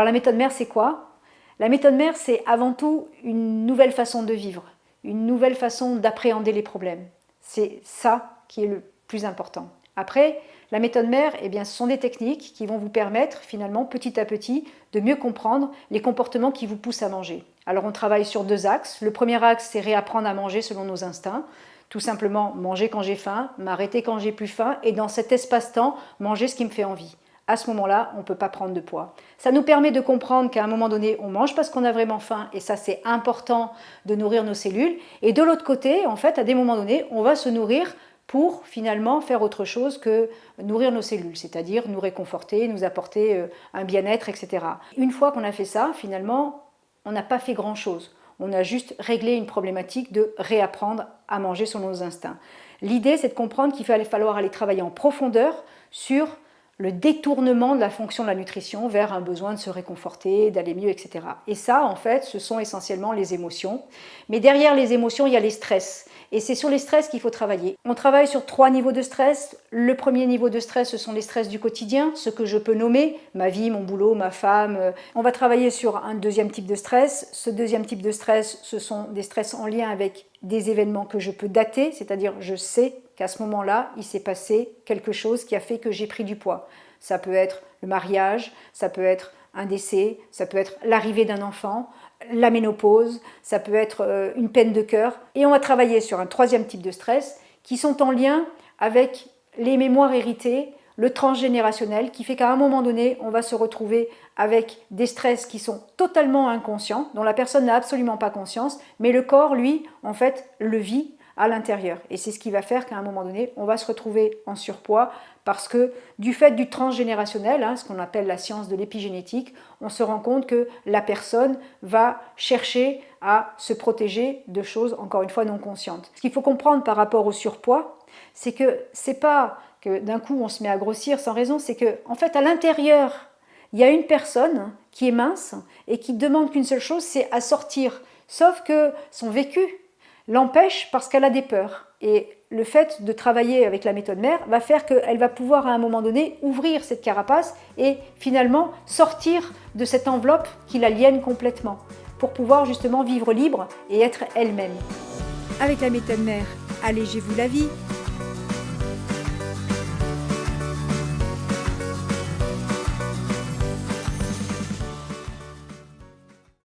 Alors la méthode mère, c'est quoi? La méthode mère, c'est avant tout une nouvelle façon de vivre, une nouvelle façon d'appréhender les problèmes. C'est ça qui est le plus important. Après, la méthode mère, eh bien, ce sont des techniques qui vont vous permettre finalement petit à petit de mieux comprendre les comportements qui vous poussent à manger. Alors on travaille sur deux axes. Le premier axe, c'est réapprendre à manger selon nos instincts. Tout simplement manger quand j'ai faim, m'arrêter quand j'ai plus faim et dans cet espace-temps, manger ce qui me fait envie. À ce moment-là, on ne peut pas prendre de poids. Ça nous permet de comprendre qu'à un moment donné, on mange parce qu'on a vraiment faim et ça c'est important de nourrir nos cellules. Et de l'autre côté, en fait, à des moments donnés, on va se nourrir pour finalement faire autre chose que nourrir nos cellules, c'est-à-dire nous réconforter, nous apporter euh, un bien-être, etc. Une fois qu'on a fait ça, finalement, on n'a pas fait grand-chose. On a juste réglé une problématique de réapprendre à manger selon nos instincts. L'idée, c'est de comprendre qu'il fallait falloir aller travailler en profondeur sur le détournement de la fonction de la nutrition vers un besoin de se réconforter, d'aller mieux, etc. Et ça, en fait, ce sont essentiellement les émotions. Mais derrière les émotions, il y a les stress. Et c'est sur les stress qu'il faut travailler. On travaille sur trois niveaux de stress. Le premier niveau de stress, ce sont les stress du quotidien, ce que je peux nommer, ma vie, mon boulot, ma femme. On va travailler sur un deuxième type de stress. Ce deuxième type de stress, ce sont des stress en lien avec des événements que je peux dater, c'est-à-dire je sais qu'à ce moment-là, il s'est passé quelque chose qui a fait que j'ai pris du poids. Ça peut être le mariage, ça peut être un décès, ça peut être l'arrivée d'un enfant, la ménopause, ça peut être euh, une peine de cœur. Et on va travailler sur un troisième type de stress qui sont en lien avec les mémoires héritées, le transgénérationnel, qui fait qu'à un moment donné, on va se retrouver avec des stress qui sont totalement inconscients, dont la personne n'a absolument pas conscience, mais le corps, lui, en fait, le vit à l'intérieur. Et c'est ce qui va faire qu'à un moment donné, on va se retrouver en surpoids parce que du fait du transgénérationnel, hein, ce qu'on appelle la science de l'épigénétique, on se rend compte que la personne va chercher à se protéger de choses, encore une fois, non conscientes. Ce qu'il faut comprendre par rapport au surpoids, c'est que c'est pas que d'un coup on se met à grossir sans raison, c'est que en fait à l'intérieur, il y a une personne qui est mince et qui demande qu'une seule chose, c'est à sortir. Sauf que son vécu l'empêche parce qu'elle a des peurs. Et le fait de travailler avec la méthode mère va faire qu'elle va pouvoir à un moment donné ouvrir cette carapace et finalement sortir de cette enveloppe qui l'aliène complètement pour pouvoir justement vivre libre et être elle-même. Avec la méthode mère, allégez-vous la vie